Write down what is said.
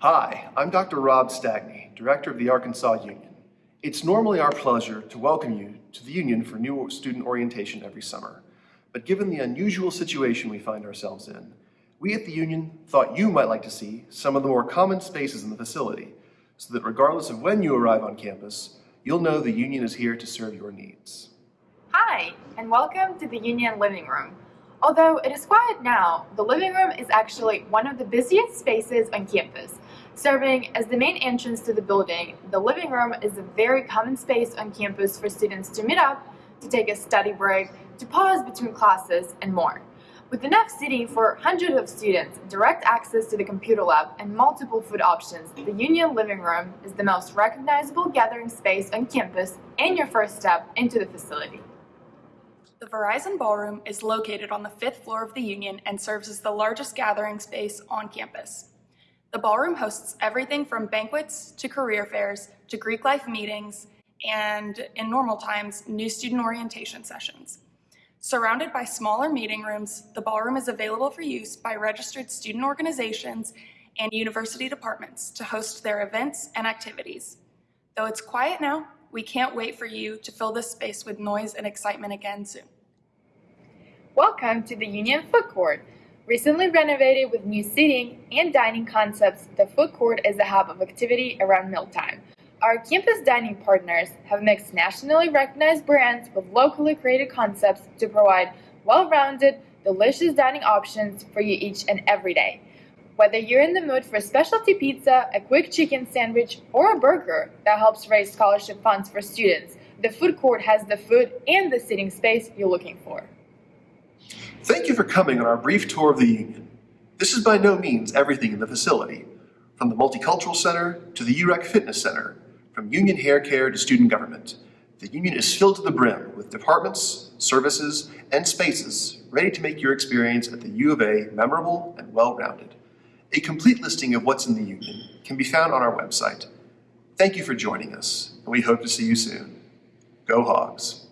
Hi, I'm Dr. Rob Stagney, Director of the Arkansas Union. It's normally our pleasure to welcome you to the Union for new student orientation every summer. But given the unusual situation we find ourselves in, we at the Union thought you might like to see some of the more common spaces in the facility so that regardless of when you arrive on campus, you'll know the Union is here to serve your needs. Hi, and welcome to the Union Living Room. Although it is quiet now, the living room is actually one of the busiest spaces on campus. Serving as the main entrance to the building, the living room is a very common space on campus for students to meet up, to take a study break, to pause between classes, and more. With enough seating for hundreds of students, direct access to the computer lab, and multiple food options, the Union Living Room is the most recognizable gathering space on campus and your first step into the facility. The Verizon Ballroom is located on the fifth floor of the Union and serves as the largest gathering space on campus. The ballroom hosts everything from banquets to career fairs to Greek life meetings and, in normal times, new student orientation sessions. Surrounded by smaller meeting rooms, the ballroom is available for use by registered student organizations and university departments to host their events and activities. Though it's quiet now, we can't wait for you to fill this space with noise and excitement again soon. Welcome to the Union Food Court. Recently renovated with new seating and dining concepts, the food court is a hub of activity around mealtime. Our campus dining partners have mixed nationally recognized brands with locally created concepts to provide well-rounded, delicious dining options for you each and every day. Whether you're in the mood for a specialty pizza, a quick chicken sandwich, or a burger that helps raise scholarship funds for students, the food court has the food and the seating space you're looking for. Thank you for coming on our brief tour of the Union. This is by no means everything in the facility, from the Multicultural Center to the UREC Fitness Center, from Union Hair Care to student government. The Union is filled to the brim with departments, services, and spaces ready to make your experience at the U of A memorable and well-rounded. A complete listing of what's in the Union can be found on our website. Thank you for joining us, and we hope to see you soon. Go Hogs!